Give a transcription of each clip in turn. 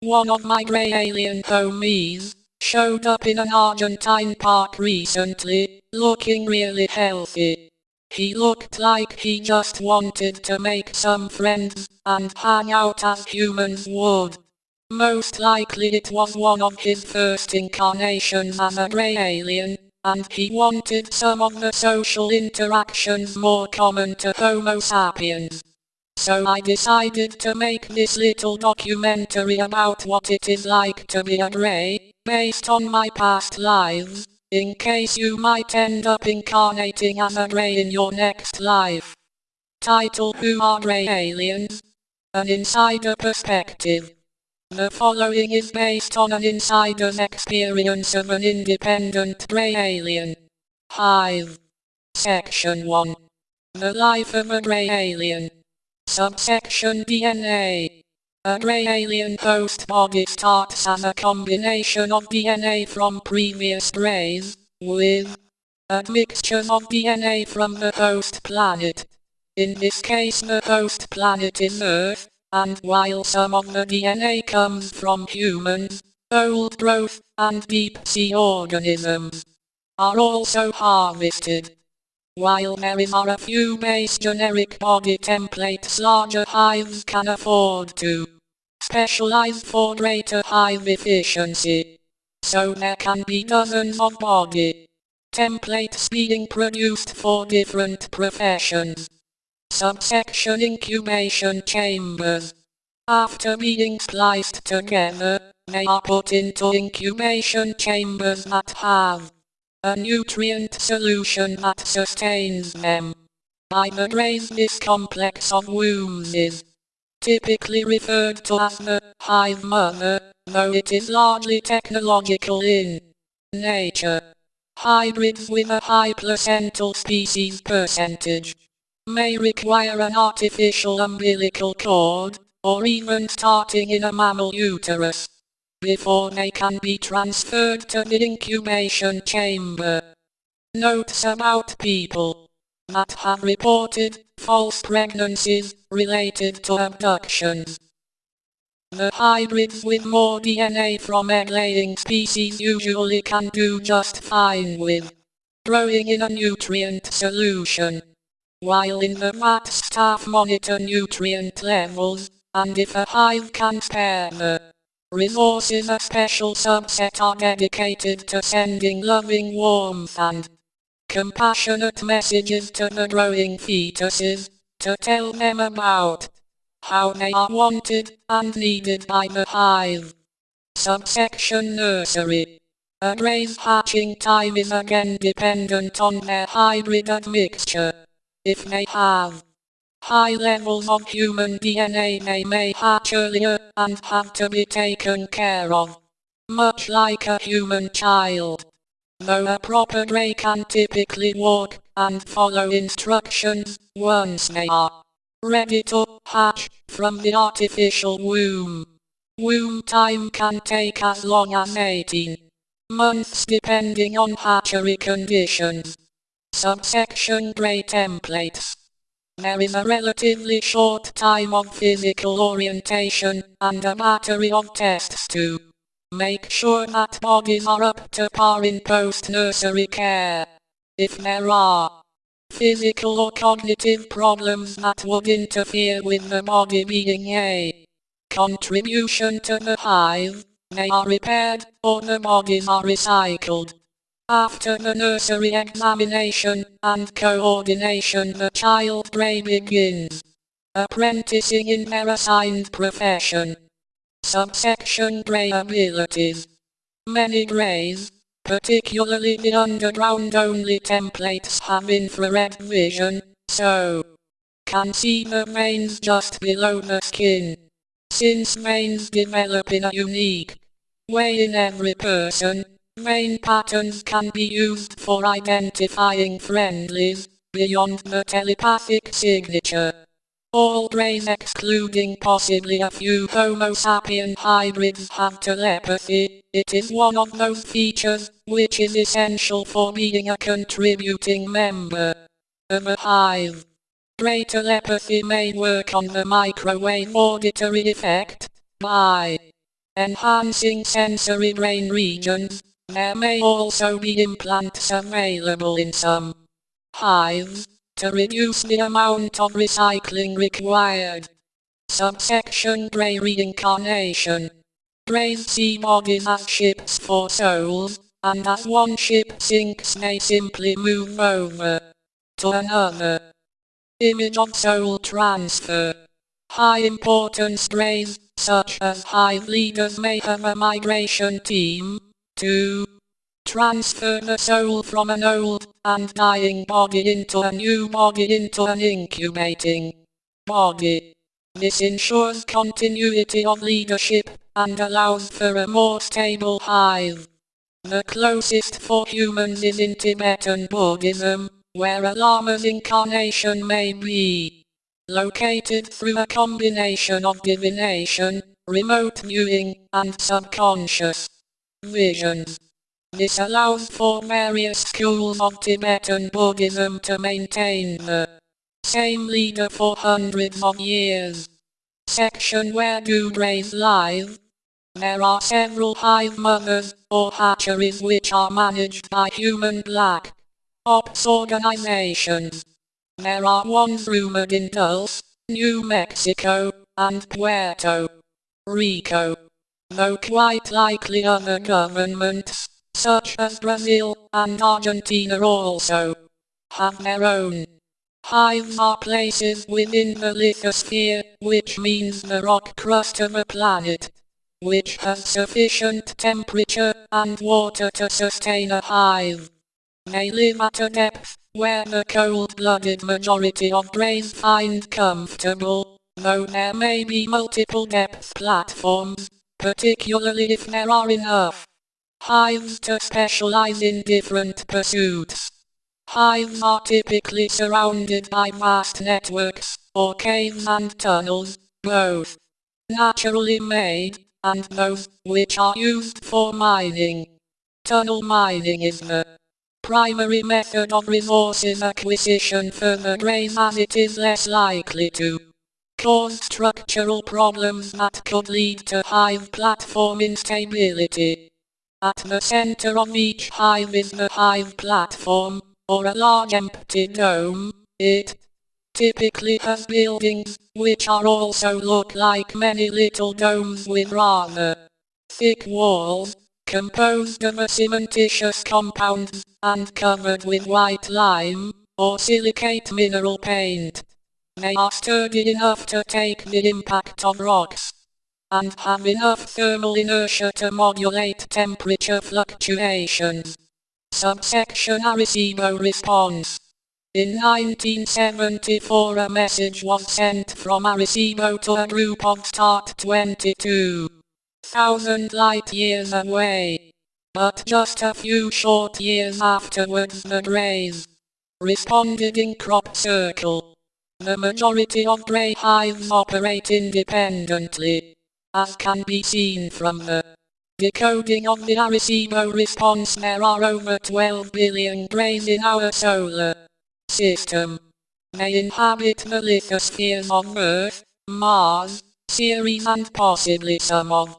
One of my grey alien homies showed up in an Argentine park recently, looking really healthy. He looked like he just wanted to make some friends and hang out as humans would. Most likely it was one of his first incarnations as a grey alien, and he wanted some of the social interactions more common to Homo sapiens. So I decided to make this little documentary about what it is like to be a grey, based on my past lives, in case you might end up incarnating as a grey in your next life. Title Who are Grey Aliens? An Insider Perspective. The following is based on an insider's experience of an independent grey alien. Hive. Section 1. The life of a grey alien. Subsection DNA. A grey alien host body starts as a combination of DNA from previous greys, with admixtures of DNA from the host planet. In this case the host planet is Earth, and while some of the DNA comes from humans, old growth, and deep sea organisms are also harvested. While there are a few base generic body templates larger hives can afford to specialize for greater hive efficiency. So there can be dozens of body templates being produced for different professions. Subsection incubation chambers. After being spliced together, they are put into incubation chambers that have a nutrient solution that sustains them. By the greys this complex of wombs is typically referred to as the hive mother, though it is largely technological in nature. Hybrids with a high placental species percentage may require an artificial umbilical cord, or even starting in a mammal uterus, before they can be transferred to the incubation chamber. Notes about people that have reported false pregnancies related to abductions. The hybrids with more DNA from egg-laying species usually can do just fine with growing in a nutrient solution. While in the vat staff monitor nutrient levels, and if a hive can spare the resources a special subset are dedicated to sending loving warmth and compassionate messages to the growing fetuses, to tell them about how they are wanted and needed by the hive. Subsection Nursery. A grey's hatching time is again dependent on their hybrid admixture. If they have high levels of human DNA may hatch earlier and have to be taken care of. Much like a human child. Though a proper grey can typically walk and follow instructions once they are ready to hatch from the artificial womb. Womb time can take as long as 18 months depending on hatchery conditions. Subsection Grey Templates There is a relatively short time of physical orientation and a battery of tests to Make sure that bodies are up to par in post-nursery care. If there are physical or cognitive problems that would interfere with the body being a contribution to the hive, they are repaired, or the bodies are recycled. After the nursery examination and coordination the child grey begins apprenticing in their assigned profession. Subsection Grey abilities. Many greys, particularly the underground-only templates have infrared vision, so can see the veins just below the skin. Since veins develop in a unique way in every person, vein patterns can be used for identifying friendlies, beyond the telepathic signature. All greys excluding possibly a few Homo sapien hybrids have telepathy, it is one of those features, which is essential for being a contributing member of a hive. Grey telepathy may work on the microwave auditory effect, by enhancing sensory brain regions. There may also be implants available in some hives to reduce the amount of recycling required. Subsection Grey Reincarnation Greys see bodies as ships for souls, and as one ship sinks they simply move over to another. Image of soul transfer. High importance greys, such as hive leaders may have a migration team, to transfer the soul from an old and dying body into a new body into an incubating body. This ensures continuity of leadership and allows for a more stable hive. The closest for humans is in Tibetan Buddhism, where a lama's incarnation may be located through a combination of divination, remote viewing, and subconscious visions. This allows for various schools of Tibetan Buddhism to maintain the same leader for hundreds of years. Section where do greys live? There are several hive mothers, or hatcheries which are managed by human black ops organizations. There are ones rumored in Dulce, New Mexico, and Puerto Rico. Though quite likely other governments such as Brazil and Argentina also have their own. Hives are places within the lithosphere, which means the rock crust of a planet, which has sufficient temperature and water to sustain a hive. They live at a depth where the cold-blooded majority of greys find comfortable, though there may be multiple depth platforms, particularly if there are enough. Hives to specialize in different pursuits. Hives are typically surrounded by vast networks, or caves and tunnels, both naturally made, and those which are used for mining. Tunnel mining is the primary method of resources acquisition for the greys as it is less likely to cause structural problems that could lead to hive platform instability. At the center of each hive is the hive platform, or a large empty dome. It typically has buildings, which are also look like many little domes with rather thick walls, composed of a cementitious compounds, and covered with white lime, or silicate mineral paint. They are sturdy enough to take the impact of rocks and have enough thermal inertia to modulate temperature fluctuations. Subsection Arecibo response. In 1974 a message was sent from Arecibo to a group of start 22,000 light years away. But just a few short years afterwards the Greys responded in crop circle. The majority of grey hives operate independently as can be seen from the decoding of the Arecibo response there are over 12 billion greys in our solar system. They inhabit the lithospheres of Earth, Mars, Ceres and possibly some of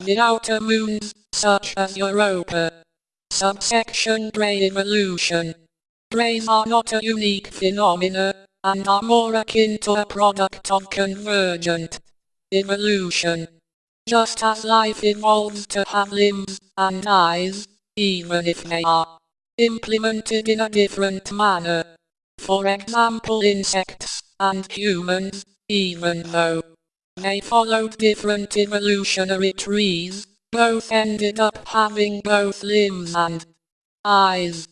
the outer moons, such as Europa. Subsection Grey Evolution. Greys are not a unique phenomena, and are more akin to a product of convergent evolution. Just as life evolves to have limbs and eyes, even if they are implemented in a different manner. For example insects and humans, even though they followed different evolutionary trees, both ended up having both limbs and eyes.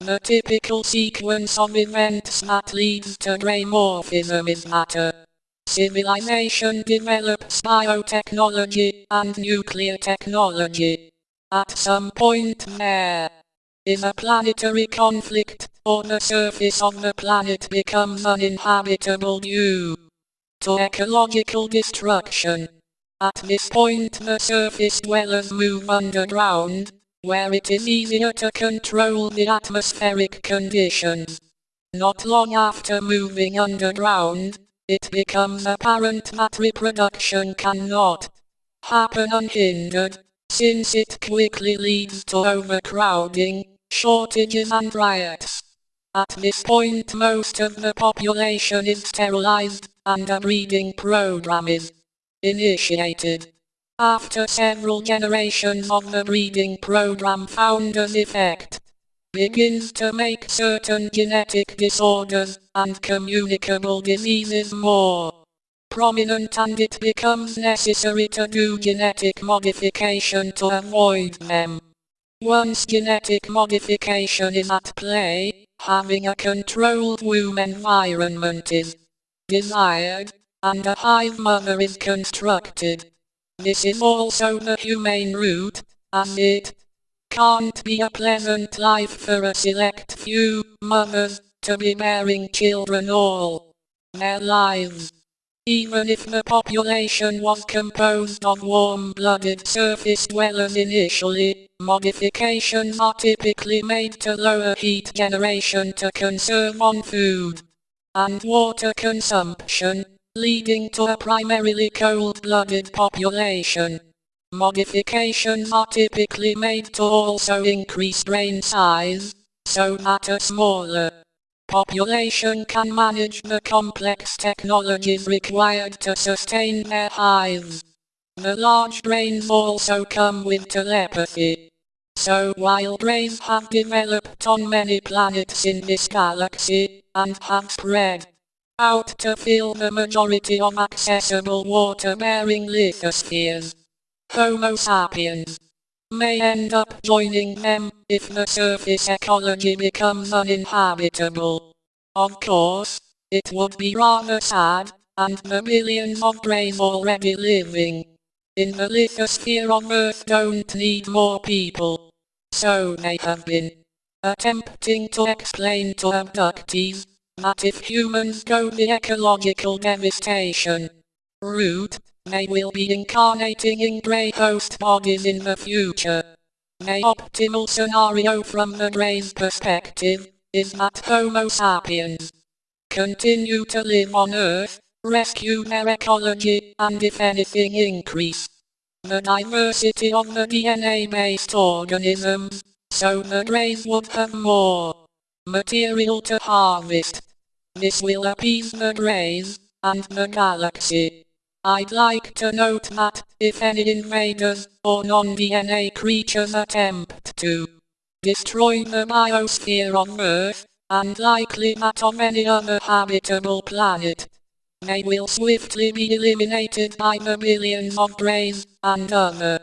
The typical sequence of events that leads to greymorphism is matter. Civilization develops biotechnology and nuclear technology. At some point there is a planetary conflict, or the surface of the planet becomes uninhabitable due to ecological destruction. At this point the surface dwellers move underground, where it is easier to control the atmospheric conditions. Not long after moving underground, it becomes apparent that reproduction cannot happen unhindered, since it quickly leads to overcrowding, shortages and riots. At this point most of the population is sterilized, and a breeding program is initiated. After several generations of the breeding program founder's effect, begins to make certain genetic disorders and communicable diseases more prominent and it becomes necessary to do genetic modification to avoid them. Once genetic modification is at play, having a controlled womb environment is desired, and a hive mother is constructed. This is also the humane route, as it can't be a pleasant life for a select few mothers to be bearing children all their lives. Even if the population was composed of warm-blooded surface dwellers initially, modifications are typically made to lower heat generation to conserve on food and water consumption, leading to a primarily cold-blooded population. Modifications are typically made to also increase brain size, so that a smaller population can manage the complex technologies required to sustain their hives. The large brains also come with telepathy. So while brains have developed on many planets in this galaxy, and have spread out to fill the majority of accessible water-bearing lithospheres. Homo sapiens may end up joining them if the surface ecology becomes uninhabitable. Of course, it would be rather sad, and the billions of brains already living in the lithosphere of Earth don't need more people. So they have been attempting to explain to abductees that if humans go the ecological devastation route, they will be incarnating in grey host bodies in the future. The optimal scenario from the grey's perspective is that Homo sapiens continue to live on Earth, rescue their ecology, and if anything increase the diversity of the DNA-based organisms, so the Greys would have more material to harvest. This will appease the Greys, and the galaxy. I'd like to note that, if any invaders, or non-DNA creatures attempt to destroy the biosphere of Earth, and likely that of any other habitable planet, they will swiftly be eliminated by the billions of Greys, and other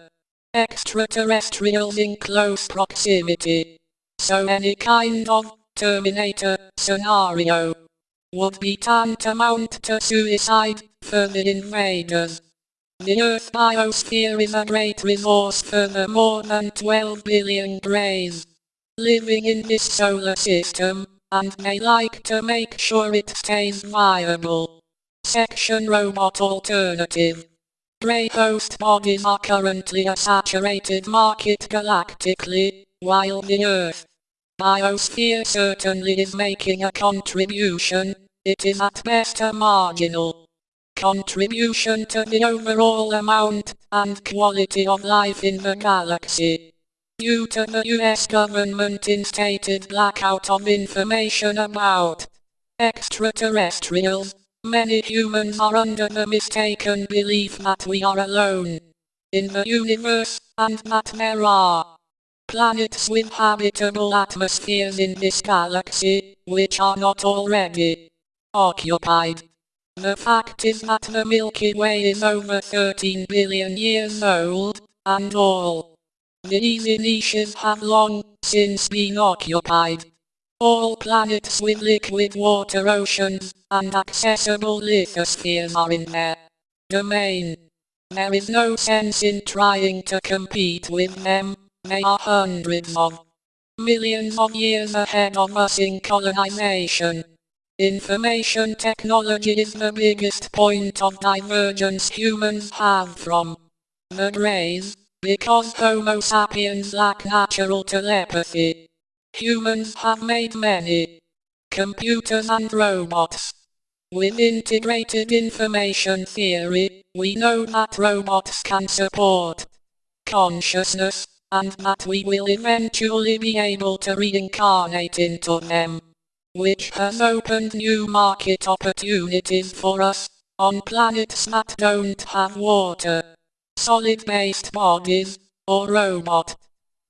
extraterrestrials in close proximity. So any kind of Terminator scenario would be tantamount to suicide for the invaders. The Earth biosphere is a great resource for the more than 12 billion greys living in this solar system, and they like to make sure it stays viable. Section Robot Alternative Grey host bodies are currently a saturated market galactically, while the Earth biosphere certainly is making a contribution, it is at best a marginal contribution to the overall amount and quality of life in the galaxy. Due to the US government instated blackout of information about extraterrestrials, many humans are under the mistaken belief that we are alone in the universe, and that there are planets with habitable atmospheres in this galaxy, which are not already occupied. The fact is that the Milky Way is over 13 billion years old, and all these niches have long since been occupied. All planets with liquid water oceans and accessible lithospheres are in their domain. There is no sense in trying to compete with them, they are hundreds of millions of years ahead of us in colonization. Information technology is the biggest point of divergence humans have from the Greys, because Homo sapiens lack natural telepathy. Humans have made many computers and robots With integrated information theory, we know that robots can support consciousness, and that we will eventually be able to reincarnate into them. Which has opened new market opportunities for us, on planets that don't have water. Solid-based bodies, or robot.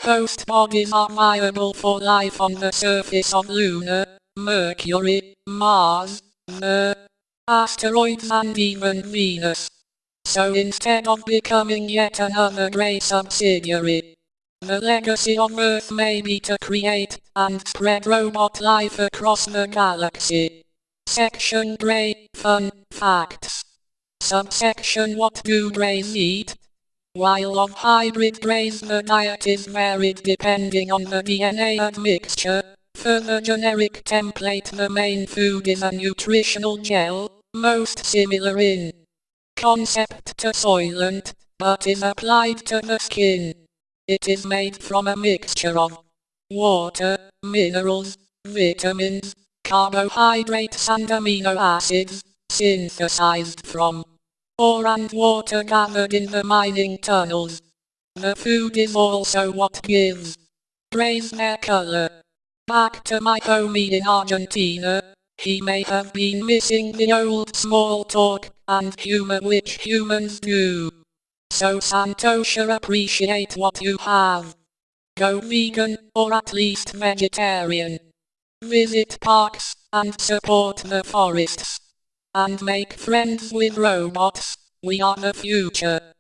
Host bodies are viable for life on the surface of Luna, Mercury, Mars, the asteroids and even Venus. So instead of becoming yet another grey subsidiary, the legacy of Earth may be to create and spread robot life across the galaxy. Section Grey Fun Facts Subsection What do greys eat? While of hybrid greys the diet is varied depending on the DNA admixture, for the generic template the main food is a nutritional gel, most similar in concept to Soylent, but is applied to the skin. It is made from a mixture of water, minerals, vitamins, carbohydrates and amino acids, synthesized from ore and water gathered in the mining tunnels. The food is also what gives greys their color. Back to my homie in Argentina, he may have been missing the old small talk and humor which humans do. So Santosha appreciate what you have. Go vegan, or at least vegetarian. Visit parks, and support the forests. And make friends with robots, we are the future.